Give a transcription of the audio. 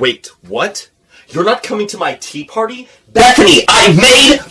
Wait, what? You're not coming to my tea party? Bethany, I made!